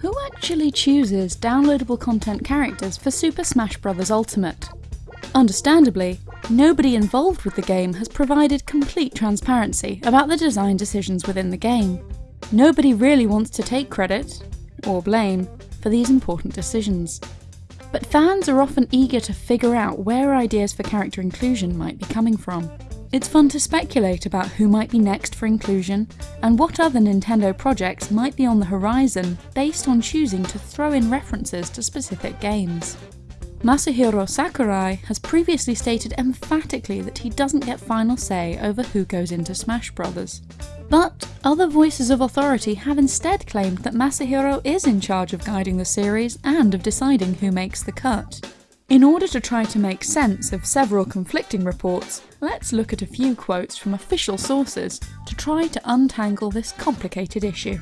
Who actually chooses downloadable content characters for Super Smash Bros. Ultimate? Understandably, nobody involved with the game has provided complete transparency about the design decisions within the game. Nobody really wants to take credit, or blame, for these important decisions. But fans are often eager to figure out where ideas for character inclusion might be coming from. It's fun to speculate about who might be next for inclusion, and what other Nintendo projects might be on the horizon based on choosing to throw in references to specific games. Masahiro Sakurai has previously stated emphatically that he doesn't get final say over who goes into Smash Bros. But other voices of authority have instead claimed that Masahiro is in charge of guiding the series and of deciding who makes the cut. In order to try to make sense of several conflicting reports, let's look at a few quotes from official sources to try to untangle this complicated issue.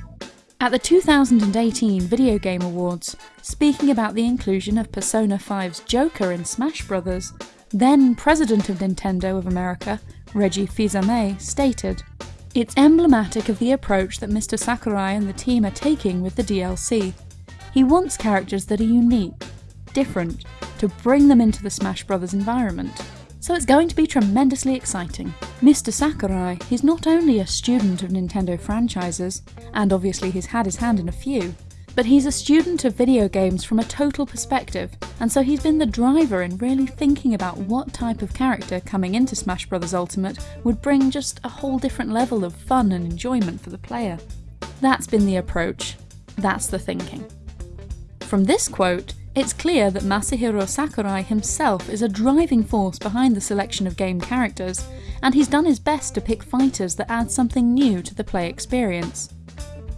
At the 2018 Video Game Awards, speaking about the inclusion of Persona 5's Joker in Smash Bros., then President of Nintendo of America, Reggie Fils-Aimé, stated, It's emblematic of the approach that Mr. Sakurai and the team are taking with the DLC. He wants characters that are unique, different, to bring them into the Smash Bros. environment. So it's going to be tremendously exciting. Mr. Sakurai, he's not only a student of Nintendo franchises, and obviously he's had his hand in a few, but he's a student of video games from a total perspective, and so he's been the driver in really thinking about what type of character coming into Smash Bros. Ultimate would bring just a whole different level of fun and enjoyment for the player. That's been the approach, that's the thinking. From this quote, it's clear that Masahiro Sakurai himself is a driving force behind the selection of game characters, and he's done his best to pick fighters that add something new to the play experience.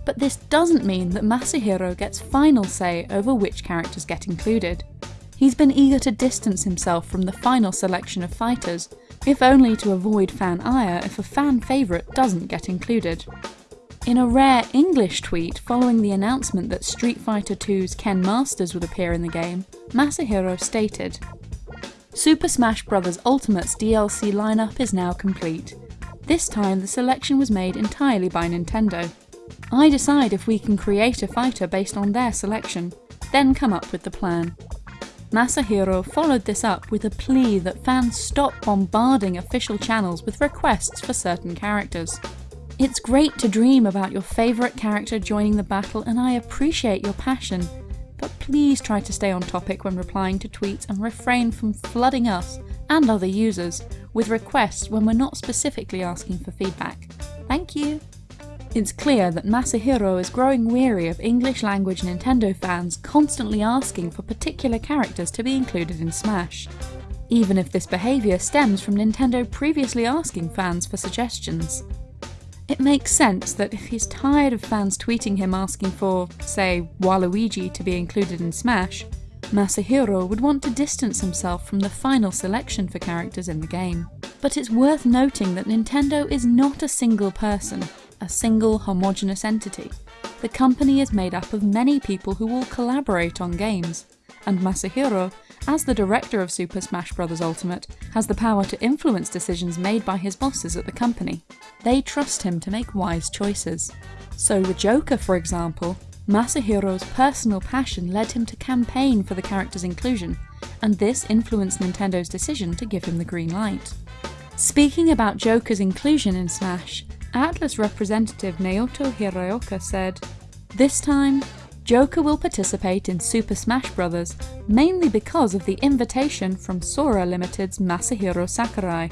But this doesn't mean that Masahiro gets final say over which characters get included. He's been eager to distance himself from the final selection of fighters, if only to avoid fan ire if a fan favourite doesn't get included. In a rare English tweet following the announcement that Street Fighter II's Ken Masters would appear in the game, Masahiro stated, Super Smash Bros. Ultimate's DLC lineup is now complete. This time the selection was made entirely by Nintendo. I decide if we can create a fighter based on their selection, then come up with the plan. Masahiro followed this up with a plea that fans stop bombarding official channels with requests for certain characters. It's great to dream about your favourite character joining the battle and I appreciate your passion, but please try to stay on topic when replying to tweets and refrain from flooding us and other users with requests when we're not specifically asking for feedback. Thank you! It's clear that Masahiro is growing weary of English language Nintendo fans constantly asking for particular characters to be included in Smash. Even if this behaviour stems from Nintendo previously asking fans for suggestions. It makes sense that if he's tired of fans tweeting him asking for, say, Waluigi to be included in Smash, Masahiro would want to distance himself from the final selection for characters in the game. But it's worth noting that Nintendo is not a single person, a single homogenous entity. The company is made up of many people who all collaborate on games, and Masahiro as the director of Super Smash Bros. Ultimate, has the power to influence decisions made by his bosses at the company. They trust him to make wise choices. So with Joker, for example, Masahiro's personal passion led him to campaign for the character's inclusion, and this influenced Nintendo's decision to give him the green light. Speaking about Joker's inclusion in Smash, Atlus representative Naoto Hiraoka said, This time, Joker will participate in Super Smash Bros. mainly because of the invitation from Sora Limited's Masahiro Sakurai.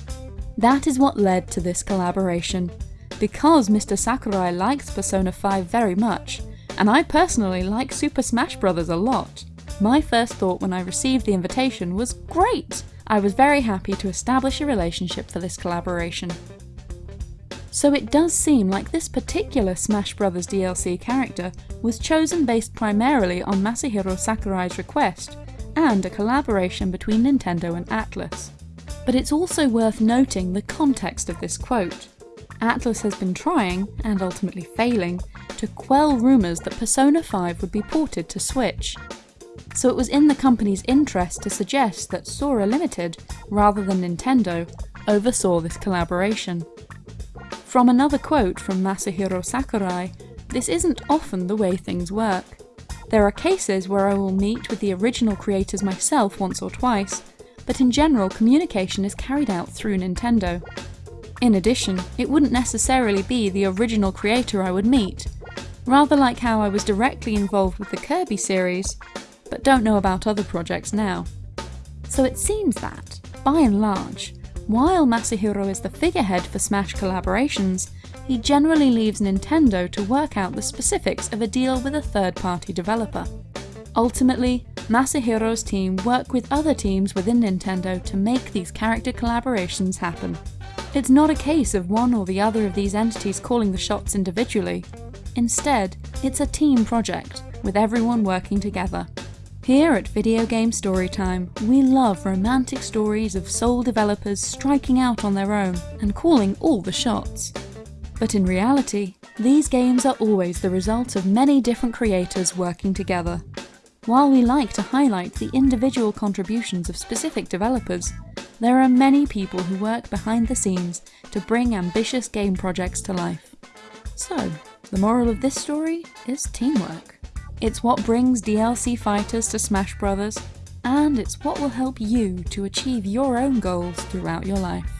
That is what led to this collaboration. Because Mr. Sakurai likes Persona 5 very much, and I personally like Super Smash Bros. a lot, my first thought when I received the invitation was great! I was very happy to establish a relationship for this collaboration. So it does seem like this particular Smash Bros. DLC character was chosen based primarily on Masahiro Sakurai's request, and a collaboration between Nintendo and Atlus. But it's also worth noting the context of this quote. Atlus has been trying, and ultimately failing, to quell rumours that Persona 5 would be ported to Switch. So it was in the company's interest to suggest that Sora Limited, rather than Nintendo, oversaw this collaboration. From another quote from Masahiro Sakurai, this isn't often the way things work. There are cases where I will meet with the original creators myself once or twice, but in general communication is carried out through Nintendo. In addition, it wouldn't necessarily be the original creator I would meet, rather like how I was directly involved with the Kirby series, but don't know about other projects now. So it seems that, by and large, while Masahiro is the figurehead for Smash collaborations, he generally leaves Nintendo to work out the specifics of a deal with a third-party developer. Ultimately, Masahiro's team work with other teams within Nintendo to make these character collaborations happen. It's not a case of one or the other of these entities calling the shots individually. Instead, it's a team project, with everyone working together. Here at Video Game Storytime, we love romantic stories of sole developers striking out on their own and calling all the shots. But in reality, these games are always the result of many different creators working together. While we like to highlight the individual contributions of specific developers, there are many people who work behind the scenes to bring ambitious game projects to life. So, the moral of this story is teamwork. It's what brings DLC fighters to Smash Bros, and it's what will help you to achieve your own goals throughout your life.